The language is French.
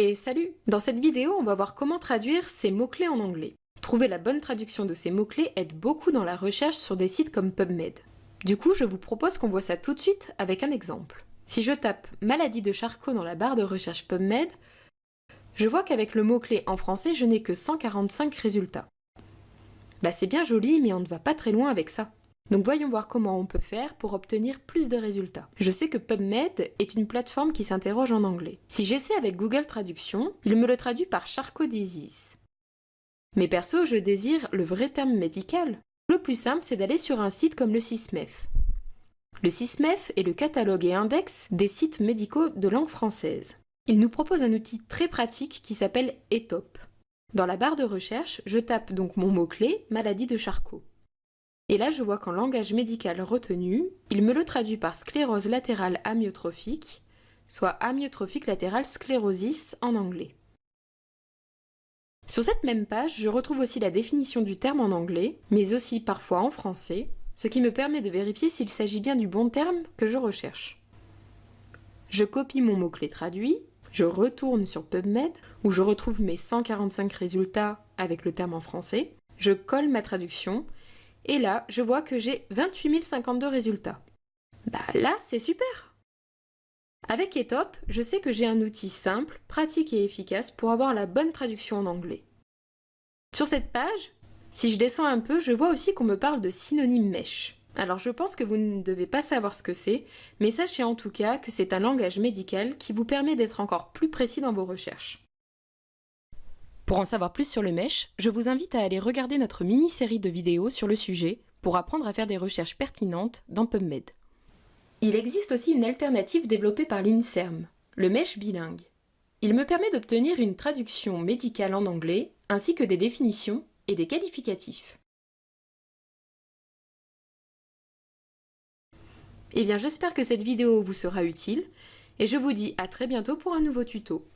Et salut Dans cette vidéo, on va voir comment traduire ces mots-clés en anglais. Trouver la bonne traduction de ces mots-clés aide beaucoup dans la recherche sur des sites comme PubMed. Du coup, je vous propose qu'on voit ça tout de suite avec un exemple. Si je tape « maladie de Charcot » dans la barre de recherche PubMed, je vois qu'avec le mot-clé en français, je n'ai que 145 résultats. Bah c'est bien joli, mais on ne va pas très loin avec ça. Donc voyons voir comment on peut faire pour obtenir plus de résultats. Je sais que PubMed est une plateforme qui s'interroge en anglais. Si j'essaie avec Google Traduction, il me le traduit par Charcot disease. Mais perso, je désire le vrai terme médical. Le plus simple, c'est d'aller sur un site comme le SISMEF. Le SISMEF est le catalogue et index des sites médicaux de langue française. Il nous propose un outil très pratique qui s'appelle ETOP. Dans la barre de recherche, je tape donc mon mot-clé « maladie de Charcot ». Et là, je vois qu'en langage médical retenu, il me le traduit par sclérose latérale amyotrophique, soit amyotrophique latérale sclérosis en anglais. Sur cette même page, je retrouve aussi la définition du terme en anglais, mais aussi parfois en français, ce qui me permet de vérifier s'il s'agit bien du bon terme que je recherche. Je copie mon mot-clé traduit, je retourne sur PubMed, où je retrouve mes 145 résultats avec le terme en français, je colle ma traduction et là, je vois que j'ai 28 052 résultats. Bah là, c'est super Avec Etop, je sais que j'ai un outil simple, pratique et efficace pour avoir la bonne traduction en anglais. Sur cette page, si je descends un peu, je vois aussi qu'on me parle de synonyme mèche. Alors je pense que vous ne devez pas savoir ce que c'est, mais sachez en tout cas que c'est un langage médical qui vous permet d'être encore plus précis dans vos recherches. Pour en savoir plus sur le mesh, je vous invite à aller regarder notre mini-série de vidéos sur le sujet pour apprendre à faire des recherches pertinentes dans PubMed. Il existe aussi une alternative développée par l'INSERM, le mesh bilingue. Il me permet d'obtenir une traduction médicale en anglais, ainsi que des définitions et des qualificatifs. Eh bien j'espère que cette vidéo vous sera utile, et je vous dis à très bientôt pour un nouveau tuto.